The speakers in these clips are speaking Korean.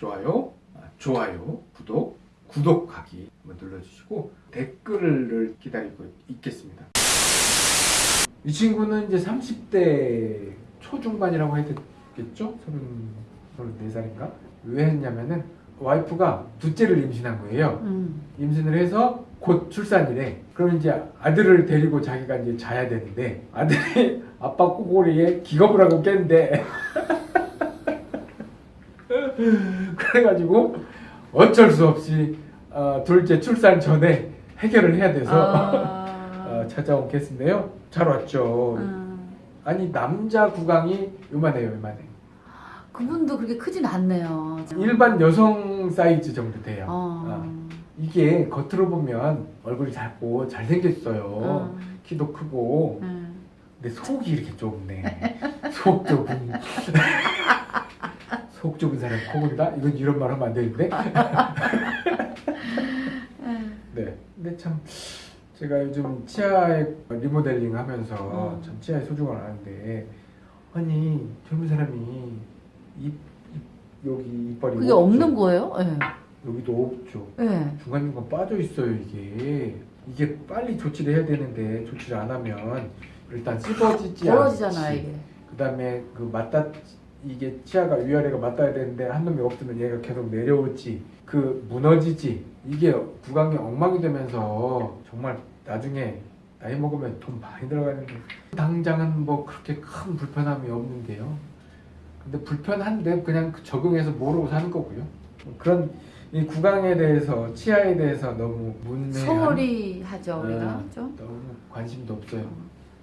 좋아요, 아, 좋아요, 구독, 구독하기 한번 눌러주시고 댓글을 기다리고 있겠습니다. 이 친구는 이제 30대 초중반이라고 해야 되겠죠? 30, 34살인가? 왜 했냐면은 와이프가 둘째를 임신한 거예요. 음. 임신을 해서 곧 출산이래. 그럼 이제 아들을 데리고 자기가 이제 자야 되는데 아들이 아빠 꼬골이에 기겁을 하고 깼는데 그래가지고 어쩔 수 없이 어, 둘째 출산 전에 해결을 해야 돼서 아. 어, 찾아온 케이스인데요. 잘 왔죠. 음. 아니 남자 구강이 요만해요, 요만해. 그분도 그렇게 크진 않네요. 일반 여성 사이즈 정도 돼요. 어. 어. 이게 겉으로 보면 얼굴이 작고 잘생겼어요. 어. 키도 크고. 음. 근데 속이 이렇게 좁네. 속 좁은. 속 좁은 사람 코골이다? 이건 이런 말 하면 안 되는데. 음. 네. 근데 참 제가 요즘 치아에 리모델링 하면서 음. 참 치아의 소중을 아는데 아니 젊은 사람이 입, 입 여기 이빨이 그게 없죠. 없는 거예요? 예. 여기도 없죠. 예. 중간중간 빠져 있어요 이게 이게 빨리 조치를 해야 되는데 조치를 안 하면 일단 씹어지지 않지. 이게. 그다음에 그 맞다 이게 치아가 위아래가 맞닿아야 되는데 한 놈이 없으면 얘가 계속 내려오지 그 무너지지 이게 구강이 엉망이 되면서 정말 나중에 나이 먹으면 돈 많이 들어가는데 당장은 뭐 그렇게 큰 불편함이 없는데요 근데 불편한데 그냥 그 적응해서 모르고 사는 거고요 그런 이 구강에 대해서 치아에 대해서 너무 문외한 소홀히 하죠 우리가 네. 좀. 너무 관심도 없어요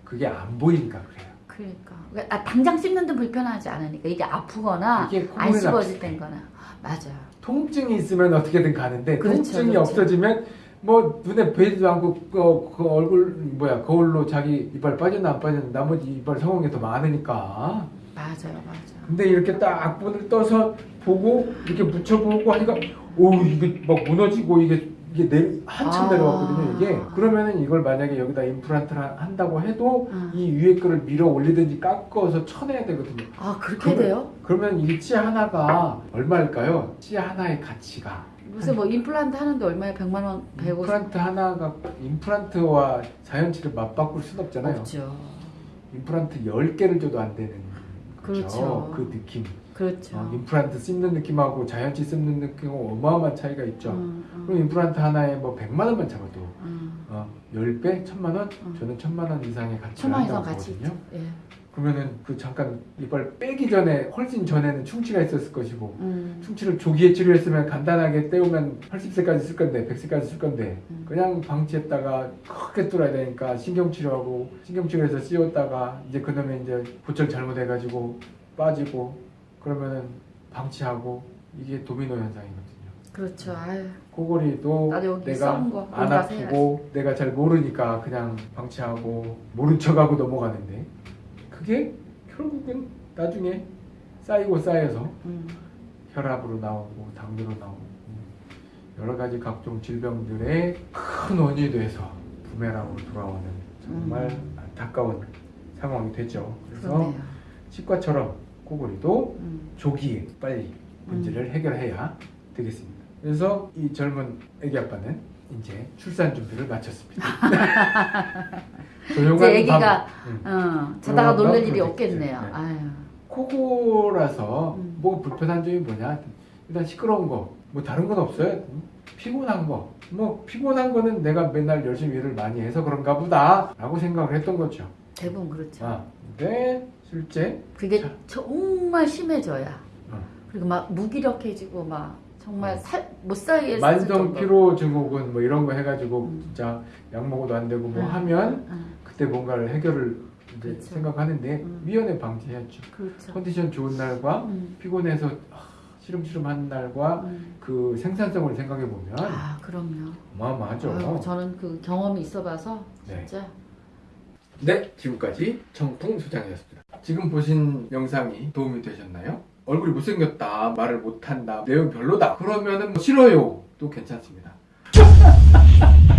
그게 안 보이니까 그래요 그러니까 아, 당장 씹는 데 불편하지 않으니까 이게 아프거나 이게 안 씹어질 땐거나 맞아요. 통증이 있으면 어떻게든 가는데 그렇죠, 통증이 그렇죠. 없어지면 뭐 눈에 보이지도 않고 그, 그 얼굴 뭐야 거울로 자기 이빨 빠졌나 안 빠졌나 나머지 이빨 성공이 더 많으니까 맞아요, 맞아요. 근데 이렇게 딱 악분을 떠서 보고 이렇게 묻혀보고 하니까 오 이게 막 무너지고 이게 이게 내 한참 아. 내려왔거든요 이게 그러면은 이걸 만약에 여기다 임플란트를 한다고 해도 음. 이 위에 거를 밀어 올리든지 깎아서 쳐내야 되거든요 아 그렇게 그러면- 돼요? 그러면 이 치아 하나가 얼마일까요? 치아 하나의 가치가 요새 뭐 임플란트 하는데 얼마에 100만 원, 150 임플란트 하나가 임플란트와 자연치를 맞바꿀 순 없잖아요. 없죠. 임플란트 10개를 줘도 안 되는. 그렇죠. 그 느낌. 그렇죠. 어, 임플란트 씹는 느낌하고 자연치 씹는 느낌하고 어마어마한 차이가 있죠. 음, 음, 그럼 임플란트 하나에 뭐 100만 원만 잡아도 음. 어, 10배, 1000만 원? 음. 저는 1000만 원 이상의 가치를 천만 이상 한다고 가치 보거든요. 있죠. 예. 그러면은 그 잠깐 이빨 빼기 전에 훨씬 전에는 충치가 있었을 것이고 음. 충치를 조기에 치료했으면 간단하게 떼우면 80세까지 쓸 건데 100세까지 쓸 건데 음. 그냥 방치했다가 크게 뚫어야 되니까 신경치료하고 신경치료해서 씌웠다가 이제 그놈에 이제 보철 잘못해가지고 빠지고 그러면은 방치하고 이게 도미노 현상이거든요. 그렇죠. 아유. 코골이도 내가 안 아프고 내가 잘 모르니까 그냥 방치하고 모른 척하고 넘어가는데 그게 결국은 나중에 쌓이고 쌓여서 음. 혈압으로 나오고 당뇨로 나오고 여러 가지 각종 질병들의 큰 원인이 돼서 부메랑으로 돌아오는 정말 음. 안타까운 상황이 되죠. 그래서 그렇네요. 치과처럼 코골이도 음. 조기에 빨리 문제를 해결해야 되겠습니다. 그래서 이 젊은 애기 아빠는 이제 출산 준비를 마쳤습니다. 조용한 이제 애기가 밤, 음. 어, 자다가 그런 놀랄 거 일이. 없겠네요. 네. 아유. 코골아서 음. 뭐 불편한 점이 뭐냐? 일단 시끄러운 거, 뭐 다른 건 없어요. 음, 피곤한 거, 뭐 피곤한 거는 내가 맨날 열심히 일을 많이 해서 그런가 보다 라고 생각을 했던 거죠. 대부분 그렇죠. 아, 근데 실제 그게 자. 정말 심해져야. 어. 그리고 막 무기력해지고 막 정말 어. 살, 못 살게 만성 피로 증후군 뭐 이런 거 해가지고 음. 진짜 약 먹어도 안 되고 뭐 음. 하면 응, 그때 뭔가를 해결을 이제 그렇죠. 생각하는데 음. 위험에 방지해야죠. 그렇죠. 컨디션 좋은 날과 음, 피곤해서 아, 시름시름한 날과 음. 그 생산성을 생각해 보면 아 그럼요. 어마어마하죠. 아유, 저는 그 경험이 있어봐서 네. 진짜 네, 지금까지 청풍 소장이었습니다. 지금 보신 영상이 도움이 되셨나요? 얼굴이 못생겼다, 말을 못한다, 내용 별로다. 그러면은 뭐 싫어요. 또 괜찮습니다.